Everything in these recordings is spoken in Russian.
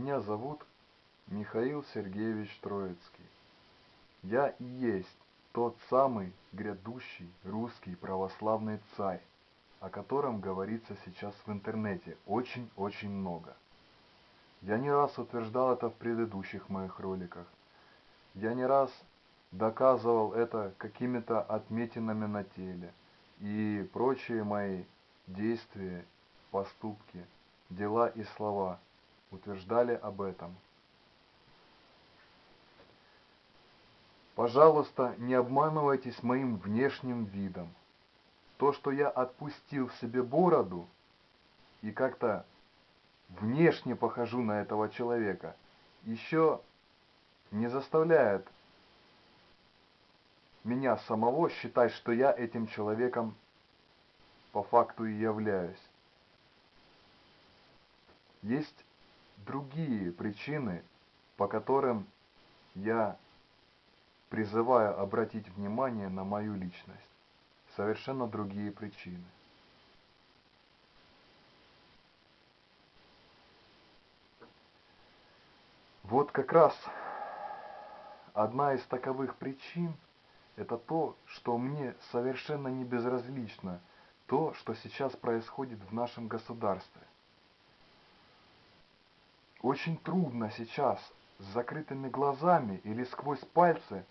Меня зовут Михаил Сергеевич Троицкий. Я и есть тот самый грядущий русский православный царь, о котором говорится сейчас в интернете очень-очень много. Я не раз утверждал это в предыдущих моих роликах. Я не раз доказывал это какими-то отметинами на теле и прочие мои действия, поступки, дела и слова утверждали об этом. Пожалуйста, не обманывайтесь моим внешним видом. То, что я отпустил себе бороду и как-то внешне похожу на этого человека, еще не заставляет меня самого считать, что я этим человеком по факту и являюсь. Есть другие причины, по которым я призываю обратить внимание на мою личность. Совершенно другие причины. Вот как раз одна из таковых причин – это то, что мне совершенно не безразлично то, что сейчас происходит в нашем государстве. Очень трудно сейчас с закрытыми глазами или сквозь пальцы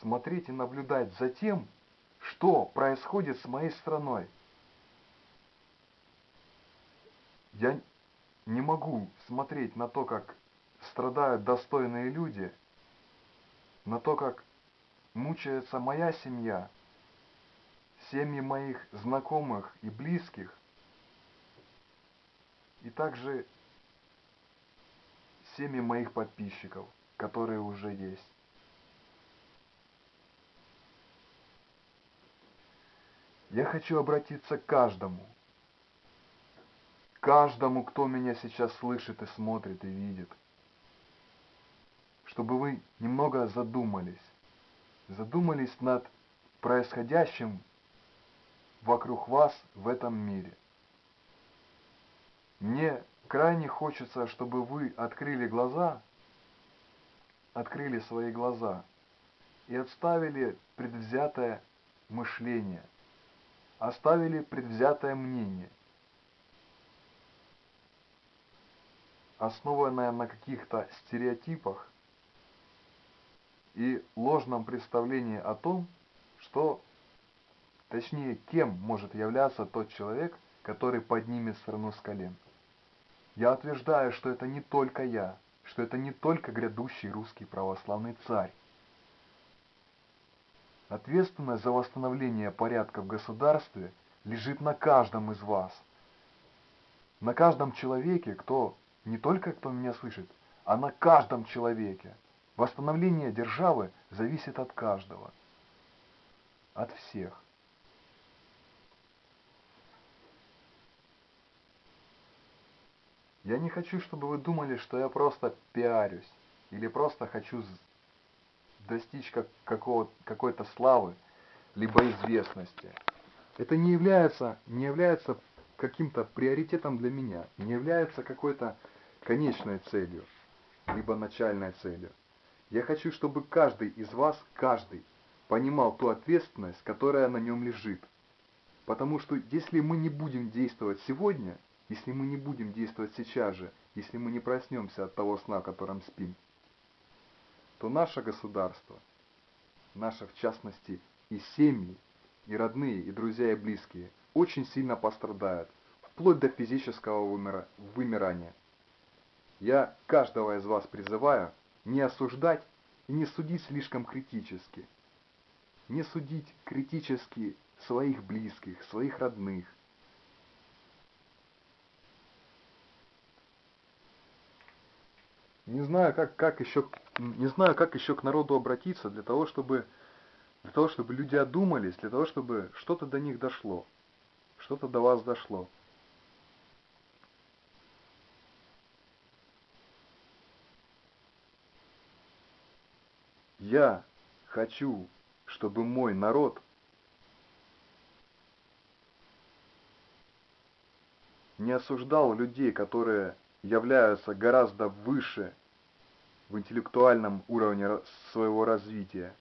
смотреть и наблюдать за тем, что происходит с моей страной. Я не могу смотреть на то, как страдают достойные люди, на то, как мучается моя семья, семьи моих знакомых и близких, и также семьи моих подписчиков, которые уже есть. Я хочу обратиться к каждому, каждому, кто меня сейчас слышит и смотрит и видит, чтобы вы немного задумались, задумались над происходящим вокруг вас в этом мире. Мне крайне хочется, чтобы вы открыли глаза, открыли свои глаза и отставили предвзятое мышление – оставили предвзятое мнение, основанное на каких-то стереотипах и ложном представлении о том, что, точнее, кем может являться тот человек, который поднимет страну с колен. Я утверждаю, что это не только я, что это не только грядущий русский православный царь, Ответственность за восстановление порядка в государстве лежит на каждом из вас. На каждом человеке, кто, не только кто меня слышит, а на каждом человеке. Восстановление державы зависит от каждого. От всех. Я не хочу, чтобы вы думали, что я просто пиарюсь. Или просто хочу достичь как, какой-то славы, либо известности. Это не является, не является каким-то приоритетом для меня, не является какой-то конечной целью, либо начальной целью. Я хочу, чтобы каждый из вас, каждый, понимал ту ответственность, которая на нем лежит. Потому что если мы не будем действовать сегодня, если мы не будем действовать сейчас же, если мы не проснемся от того сна, в котором спим, то наше государство, наше в частности и семьи, и родные, и друзья, и близкие, очень сильно пострадают, вплоть до физического вымира вымирания. Я каждого из вас призываю не осуждать и не судить слишком критически. Не судить критически своих близких, своих родных, не знаю, как, как еще, не знаю, как еще к народу обратиться для того, чтобы, для того, чтобы люди одумались, для того, чтобы что-то до них дошло, что-то до вас дошло. Я хочу, чтобы мой народ не осуждал людей, которые являются гораздо выше в интеллектуальном уровне своего развития,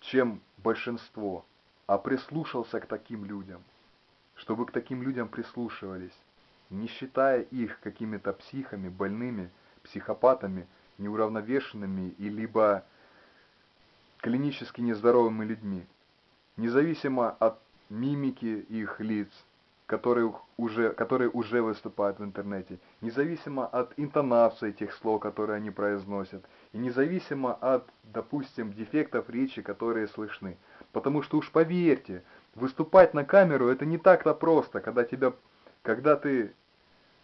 чем большинство, а прислушался к таким людям, чтобы к таким людям прислушивались, не считая их какими-то психами, больными, психопатами, неуравновешенными и либо клинически нездоровыми людьми, независимо от мимики их лиц, которые уже, которые уже выступают в интернете, независимо от интонации этих слов, которые они произносят, и независимо от, допустим, дефектов речи, которые слышны. Потому что уж поверьте, выступать на камеру это не так-то просто, когда тебя, когда ты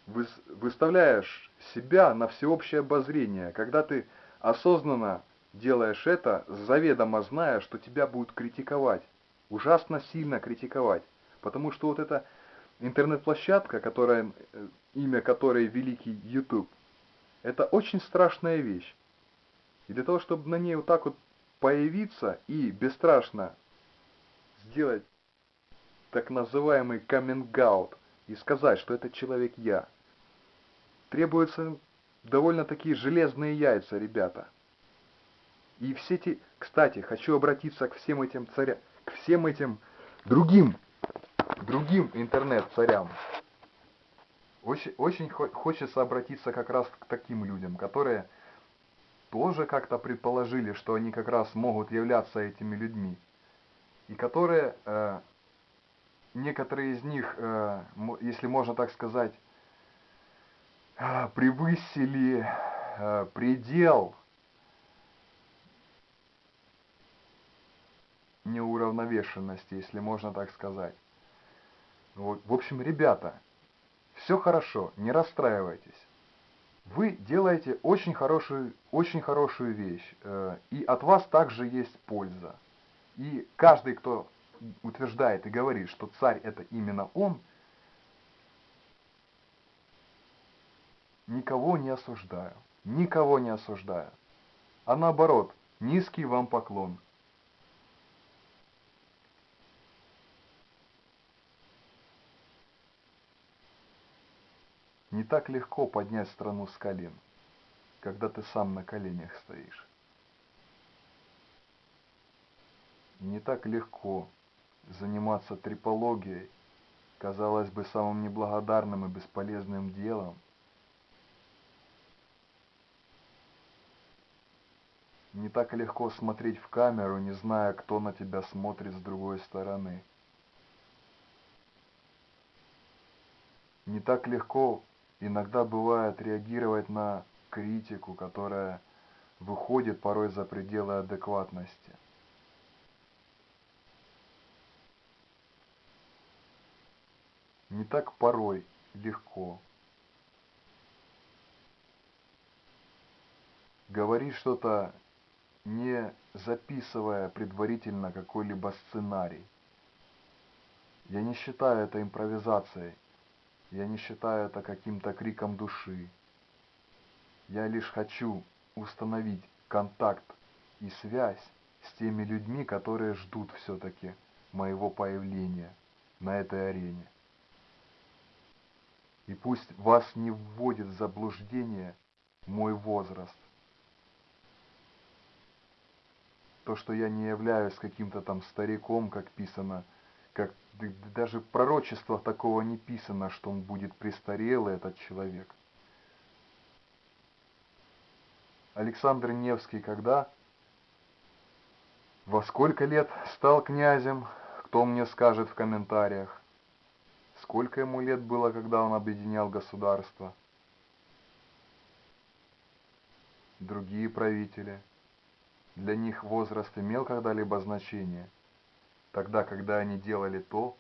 выставляешь себя на всеобщее обозрение, когда ты осознанно делаешь это, заведомо зная, что тебя будут критиковать, ужасно сильно критиковать. Потому что вот эта интернет-площадка, которая, э, имя которой великий YouTube, это очень страшная вещь. И для того, чтобы на ней вот так вот появиться и бесстрашно сделать так называемый каминг-аут и сказать, что этот человек я, требуются довольно такие железные яйца, ребята. И все эти, кстати, хочу обратиться к всем этим царям, к всем этим другим, другим интернет-царям. Очень, очень хочется обратиться как раз к таким людям, которые тоже как-то предположили, что они как раз могут являться этими людьми. И которые, э, некоторые из них, э, если можно так сказать, э, превысили э, предел неуравновешенности, если можно так сказать. Вот. В общем, ребята, все хорошо, не расстраивайтесь. Вы делаете очень хорошую, очень хорошую вещь, э, и от вас также есть польза. И каждый, кто утверждает и говорит, что царь это именно он, никого не осуждаю, никого не осуждаю. А наоборот, низкий вам поклон – Не так легко поднять страну с колен, когда ты сам на коленях стоишь. Не так легко заниматься трипологией, казалось бы, самым неблагодарным и бесполезным делом. Не так легко смотреть в камеру, не зная, кто на тебя смотрит с другой стороны. Не так легко иногда бывает реагировать на критику, которая выходит порой за пределы адекватности. Не так порой легко. Говорить что-то, не записывая предварительно какой-либо сценарий. Я не считаю это импровизацией. Я не считаю это каким-то криком души. Я лишь хочу установить контакт и связь с теми людьми, которые ждут все-таки моего появления на этой арене. И пусть вас не вводит в заблуждение мой возраст. То, что я не являюсь каким-то там стариком, как писано как даже в такого не писано, что он будет престарелый, этот человек. Александр Невский когда? Во сколько лет стал князем? Кто мне скажет в комментариях? Сколько ему лет было, когда он объединял государство? Другие правители. Для них возраст имел когда-либо значение – тогда, когда они делали то,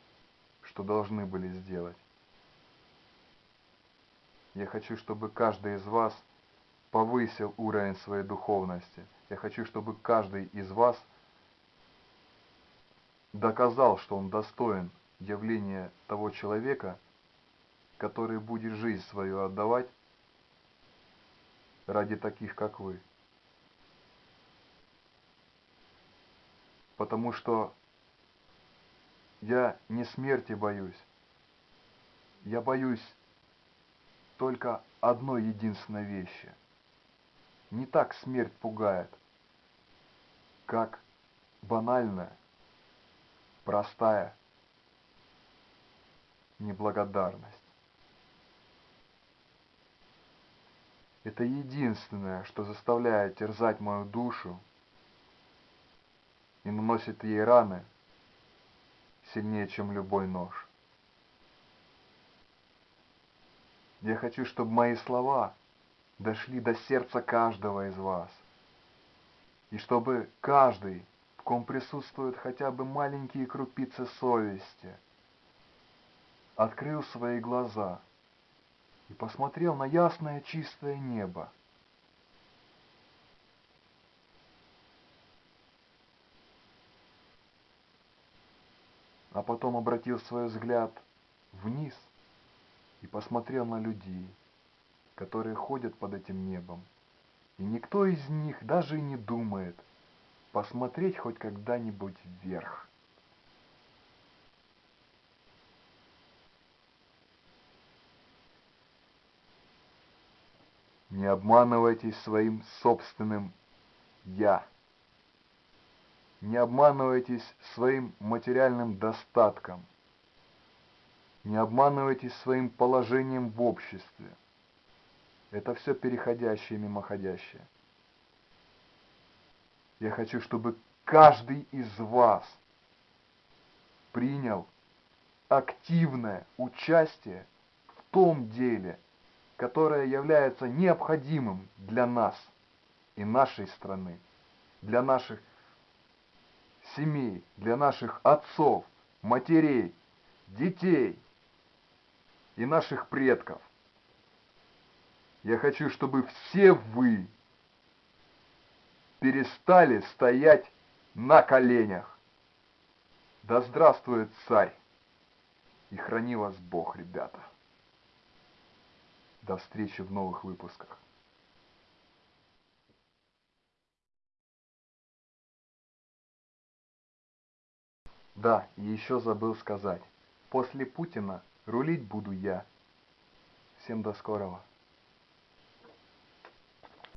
что должны были сделать. Я хочу, чтобы каждый из вас повысил уровень своей духовности. Я хочу, чтобы каждый из вас доказал, что он достоин явления того человека, который будет жизнь свою отдавать ради таких, как вы. Потому что я не смерти боюсь. Я боюсь только одной единственной вещи. Не так смерть пугает, как банальная, простая неблагодарность. Это единственное, что заставляет терзать мою душу и наносит ей раны сильнее, чем любой нож. Я хочу, чтобы мои слова дошли до сердца каждого из вас. И чтобы каждый, в ком присутствуют хотя бы маленькие крупицы совести, открыл свои глаза и посмотрел на ясное чистое небо. А потом обратил свой взгляд вниз и посмотрел на людей, которые ходят под этим небом. И никто из них даже и не думает посмотреть хоть когда-нибудь вверх. Не обманывайтесь своим собственным «я». Не обманывайтесь своим материальным достатком – не обманывайтесь своим положением в обществе. Это все переходящее и мимоходящее. Я хочу, чтобы каждый из вас принял активное участие в том деле, которое является необходимым для нас и нашей страны, для наших семей, для наших отцов, матерей, детей, и наших предков. Я хочу, чтобы все вы перестали стоять на коленях. Да здравствует царь! И храни вас Бог, ребята. До встречи в новых выпусках. Да, еще забыл сказать. После Путина Рулить буду я. Всем до скорого.